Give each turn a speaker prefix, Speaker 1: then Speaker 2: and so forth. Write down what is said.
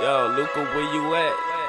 Speaker 1: Yo, Luca, where you at?